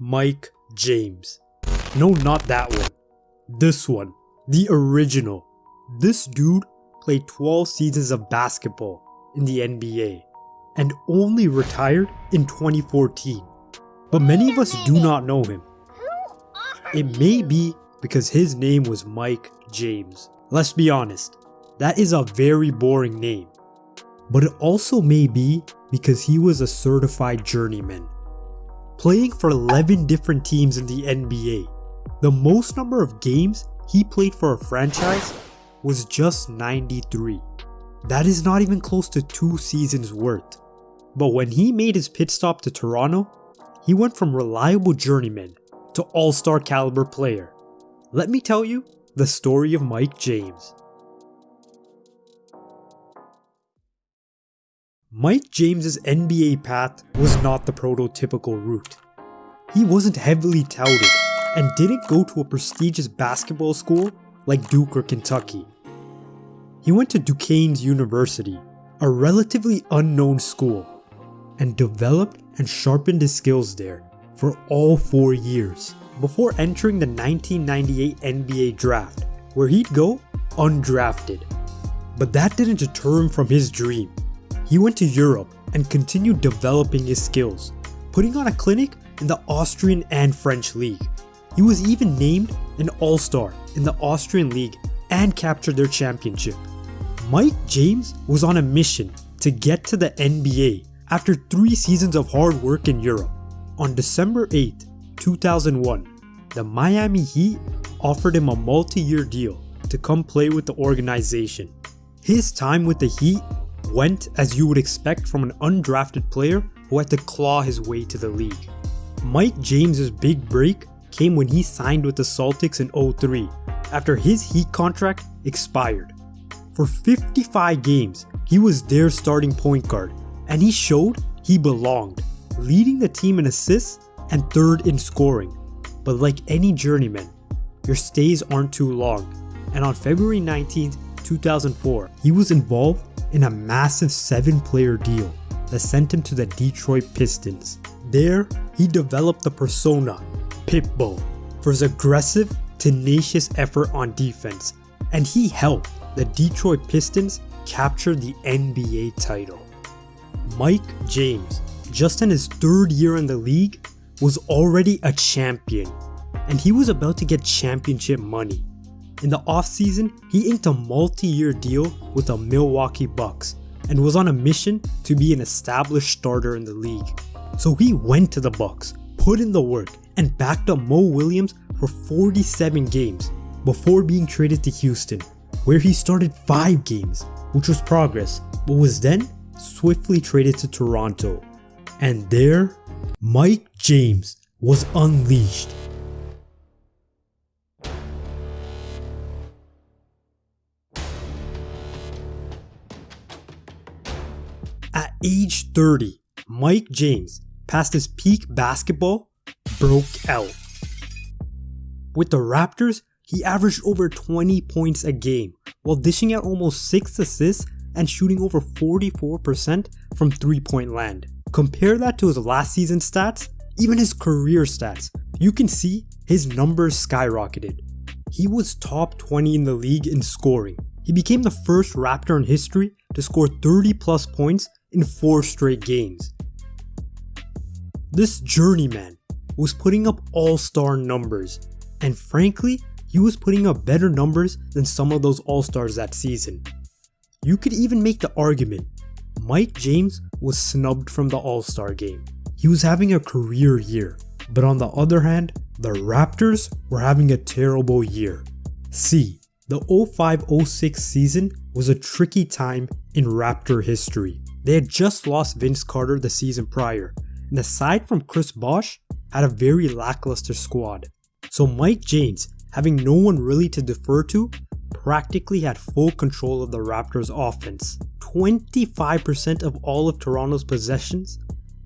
Mike James. No, not that one. This one. The original. This dude played 12 seasons of basketball in the NBA and only retired in 2014. But many of us do not know him. It may be because his name was Mike James. Let's be honest, that is a very boring name. But it also may be because he was a certified journeyman. Playing for 11 different teams in the NBA, the most number of games he played for a franchise was just 93. That is not even close to two seasons worth. But when he made his pit stop to Toronto, he went from reliable journeyman to all-star caliber player. Let me tell you the story of Mike James. Mike James's NBA path was not the prototypical route. He wasn't heavily touted and didn't go to a prestigious basketball school like Duke or Kentucky. He went to Duquesne's University, a relatively unknown school, and developed and sharpened his skills there for all four years before entering the 1998 NBA draft, where he'd go undrafted. But that didn't deter him from his dream. He went to Europe and continued developing his skills, putting on a clinic in the Austrian and French league. He was even named an All-Star in the Austrian league and captured their championship. Mike James was on a mission to get to the NBA after three seasons of hard work in Europe. On December 8, 2001, the Miami Heat offered him a multi-year deal to come play with the organization. His time with the Heat went as you would expect from an undrafted player who had to claw his way to the league. Mike James's big break came when he signed with the Celtics in 03 after his Heat contract expired. For 55 games, he was their starting point guard and he showed he belonged, leading the team in assists and third in scoring. But like any journeyman, your stays aren't too long, and on February 19, 2004, he was involved in a massive 7 player deal that sent him to the Detroit Pistons. There, he developed the persona, Pitbull, for his aggressive, tenacious effort on defense, and he helped the Detroit Pistons capture the NBA title. Mike James, just in his third year in the league, was already a champion, and he was about to get championship money. In the offseason, he inked a multi-year deal with the Milwaukee Bucks and was on a mission to be an established starter in the league. So he went to the Bucks, put in the work, and backed up Mo Williams for 47 games before being traded to Houston, where he started 5 games, which was progress, but was then swiftly traded to Toronto. And there, Mike James was unleashed. Age 30, Mike James, past his peak basketball, broke out. With the Raptors, he averaged over 20 points a game while dishing out almost 6 assists and shooting over 44% from 3 point land. Compare that to his last season stats, even his career stats, you can see his numbers skyrocketed. He was top 20 in the league in scoring. He became the first Raptor in history to score 30 plus points in 4 straight games. This journeyman was putting up all-star numbers, and frankly, he was putting up better numbers than some of those all-stars that season. You could even make the argument Mike James was snubbed from the All-Star game. He was having a career year, but on the other hand, the Raptors were having a terrible year. See, the 05-06 season was a tricky time in Raptor history. They had just lost Vince Carter the season prior, and aside from Chris Bosh, had a very lackluster squad. So Mike James, having no one really to defer to, practically had full control of the Raptors offense. 25% of all of Toronto's possessions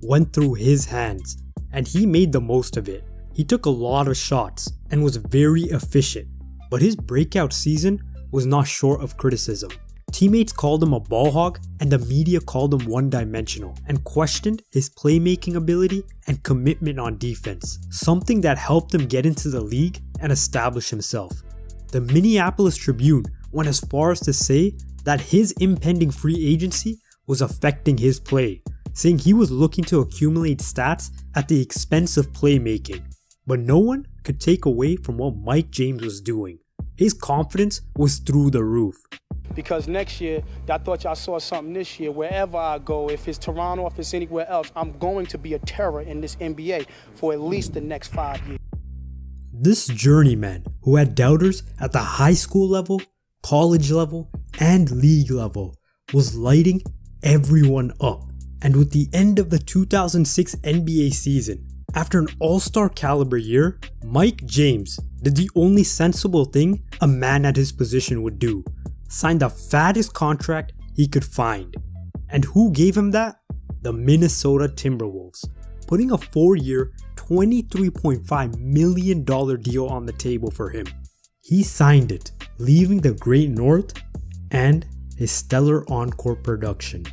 went through his hands, and he made the most of it. He took a lot of shots and was very efficient, but his breakout season was not short of criticism. Teammates called him a ball hog, and the media called him one dimensional and questioned his playmaking ability and commitment on defense, something that helped him get into the league and establish himself. The Minneapolis Tribune went as far as to say that his impending free agency was affecting his play, saying he was looking to accumulate stats at the expense of playmaking. But no one could take away from what Mike James was doing. His confidence was through the roof because next year, I thought y'all saw something this year. Wherever I go, if it's Toronto, if it's anywhere else, I'm going to be a terror in this NBA for at least the next five years. This journeyman who had doubters at the high school level, college level, and league level was lighting everyone up. And with the end of the 2006 NBA season, after an all star caliber year, Mike James did the only sensible thing a man at his position would do signed the fattest contract he could find. And who gave him that? The Minnesota Timberwolves, putting a four year, $23.5 million deal on the table for him. He signed it, leaving the Great North and his stellar encore production.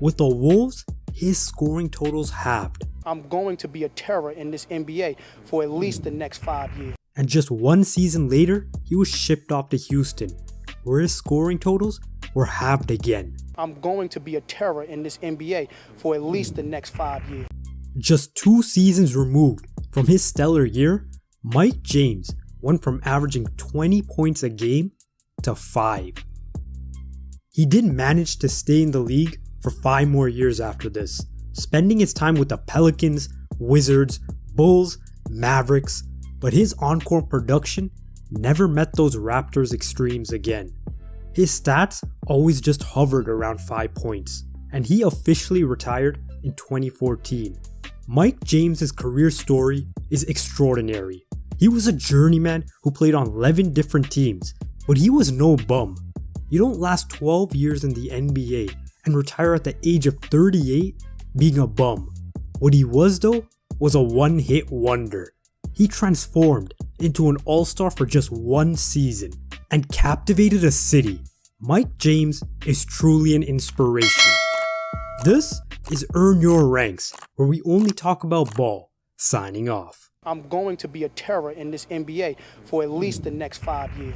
With the Wolves, his scoring totals halved. I'm going to be a terror in this NBA for at least the next five years. And just one season later, he was shipped off to Houston, where his scoring totals were halved again. I'm going to be a terror in this NBA for at least the next five years. Just two seasons removed from his stellar year, Mike James went from averaging 20 points a game to 5. He did manage to stay in the league for 5 more years after this, spending his time with the Pelicans, Wizards, Bulls, Mavericks, but his encore production never met those Raptors extremes again. His stats always just hovered around 5 points, and he officially retired in 2014. Mike James's career story is extraordinary. He was a journeyman who played on 11 different teams, but he was no bum. You don't last 12 years in the NBA and retire at the age of 38 being a bum. What he was though was a one hit wonder. He transformed into an all star for just one season and captivated a city. Mike James is truly an inspiration. This is Earn Your Ranks, where we only talk about ball. Signing off. I'm going to be a terror in this NBA for at least the next five years.